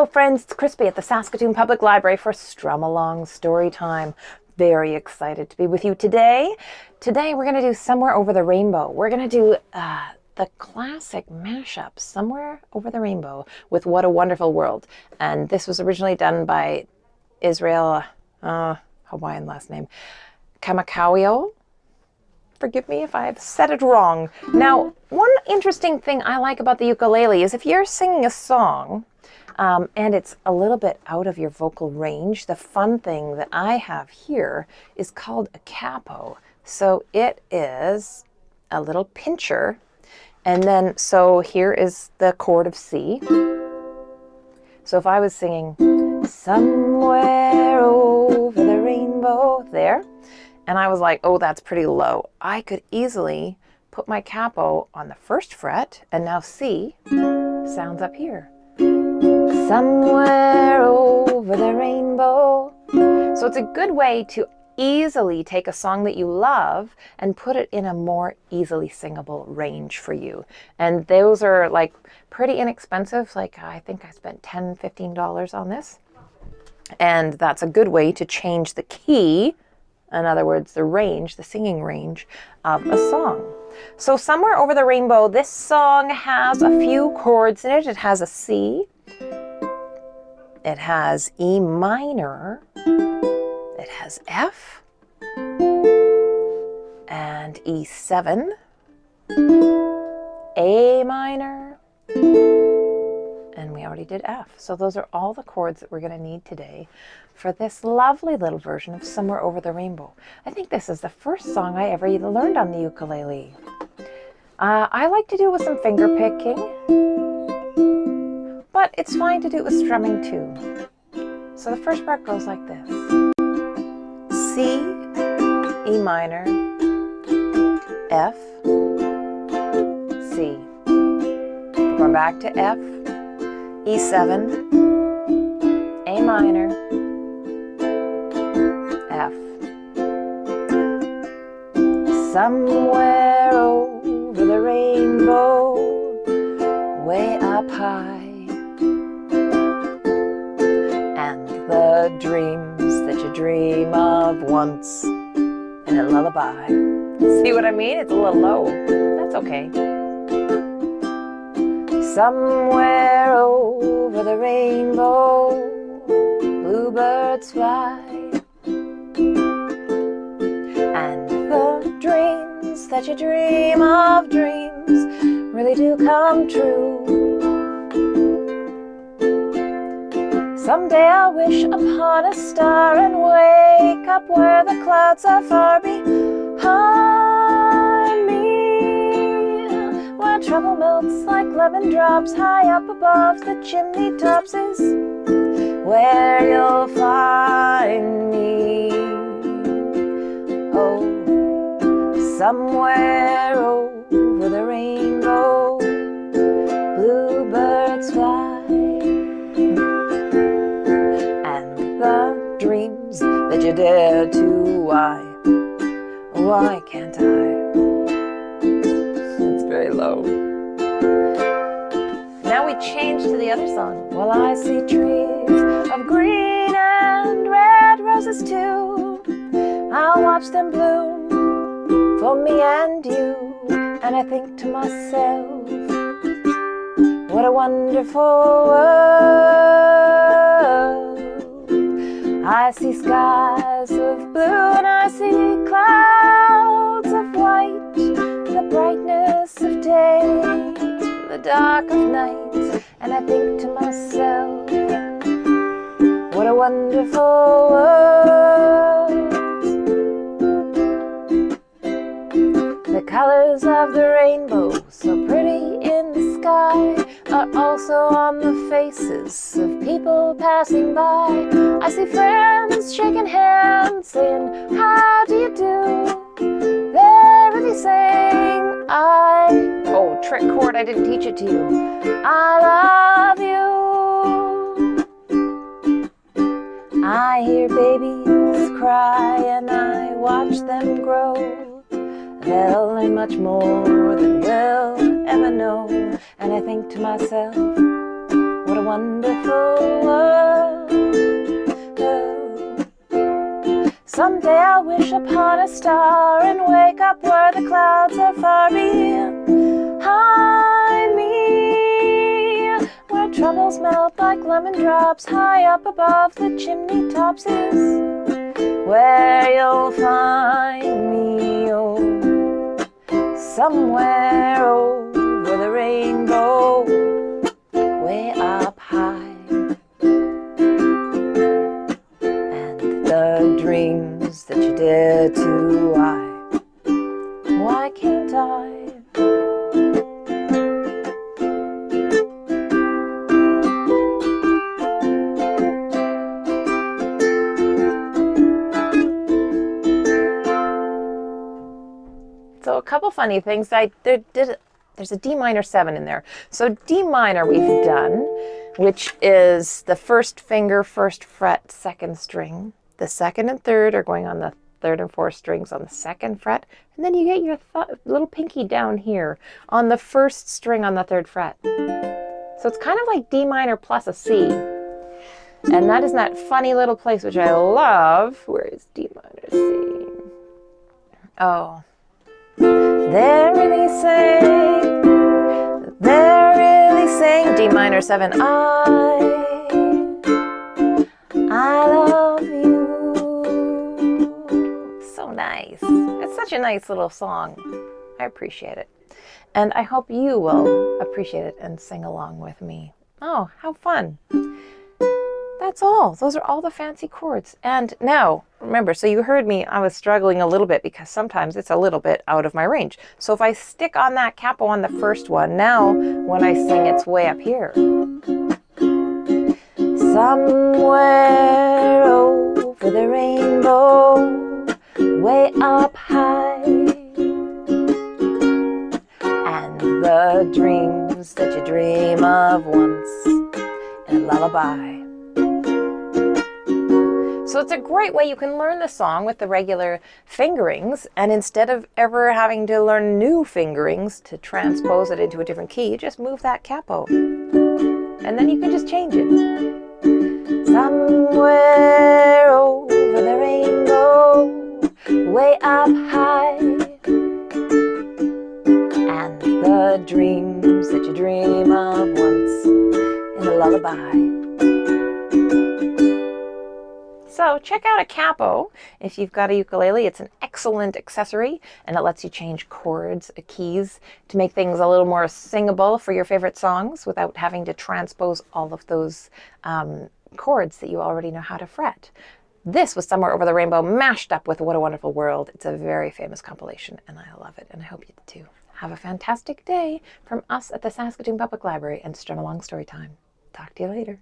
Hello friends, it's Crispy at the Saskatoon Public Library for Strum Along Story Time. Very excited to be with you today. Today we're going to do Somewhere Over the Rainbow. We're going to do uh, the classic mashup, Somewhere Over the Rainbow, with What a Wonderful World. And this was originally done by Israel, uh, Hawaiian last name, Kamakawiwo forgive me if I've said it wrong. Now, one interesting thing I like about the ukulele is if you're singing a song um, and it's a little bit out of your vocal range, the fun thing that I have here is called a capo. So it is a little pincher. And then, so here is the chord of C. So if I was singing somewhere over the rainbow there, and I was like, oh, that's pretty low. I could easily put my capo on the first fret, and now C sounds up here. Somewhere over the rainbow. So it's a good way to easily take a song that you love and put it in a more easily singable range for you. And those are like pretty inexpensive. Like I think I spent 10, $15 on this. And that's a good way to change the key in other words, the range, the singing range of a song. So Somewhere Over the Rainbow, this song has a few chords in it. It has a C, it has E minor, it has F, and E7, A minor, and we already did F. So those are all the chords that we're going to need today for this lovely little version of Somewhere Over the Rainbow. I think this is the first song I ever learned on the ukulele. Uh, I like to do it with some finger picking, but it's fine to do it with strumming too. So the first part goes like this. C, E minor, F, C. We're going back to F, E7, A minor, F. Somewhere over the rainbow, way up high, dreams that you dream of once in a lullaby. See what I mean? It's a little low. That's okay. Somewhere over the rainbow, bluebirds fly. And the dreams that you dream of dreams really do come true. Someday I'll wish upon a star and wake up where the clouds are far behind. Me. Where trouble melts like lemon drops high up above the chimney tops is where you'll find me. Oh, somewhere over dare to why, why can't I? It's very low. Now we change to the other song. Well, I see trees of green and red roses too. I'll watch them bloom for me and you. And I think to myself, what a wonderful world. I see skies of blue and I see clouds of white, the brightness of day, the dark of night, and I think to myself, what a wonderful world. The colors of the rainbow, so pretty in the sky, are also on the faces of people passing by. I see friends shaking hands, saying, How do you do? They're really saying, I, oh, trick chord, I didn't teach it to you. I love you. I hear babies cry and I watch them grow. They'll learn much more than we'll ever I think to myself, What a wonderful world. Someday I'll wish upon a star and wake up where the clouds are far behind me. Where troubles melt like lemon drops high up above the chimney tops is where you'll find me. Oh, somewhere over couple funny things. I there did there's a D minor seven in there. So D minor we've done, which is the first finger, first fret, second string. The second and third are going on the third and fourth strings on the second fret, and then you get your th little pinky down here on the first string on the third fret. So it's kind of like D minor plus a C. And that is that funny little place which I love. Where is D minor C? Oh, they're really saying, they're really saying D minor 7. I, I love you. So nice. It's such a nice little song. I appreciate it. And I hope you will appreciate it and sing along with me. Oh, how fun. That's all. Those are all the fancy chords. And now, remember, so you heard me, I was struggling a little bit because sometimes it's a little bit out of my range. So if I stick on that capo on the first one, now when I sing, it's way up here. Somewhere over the rainbow, way up high. And the dreams that you dream of once in a lullaby. So it's a great way you can learn the song with the regular fingerings and instead of ever having to learn new fingerings to transpose it into a different key, you just move that capo. And then you can just change it. Somewhere over the rainbow, way up high. And the dreams that you dream of once in a lullaby. Check out a capo if you've got a ukulele. It's an excellent accessory and it lets you change chords, uh, keys to make things a little more singable for your favorite songs without having to transpose all of those um, chords that you already know how to fret. This was Somewhere Over the Rainbow mashed up with What a Wonderful World. It's a very famous compilation and I love it and I hope you do too. Have a fantastic day from us at the Saskatoon Public Library and Strum Along Storytime. Talk to you later.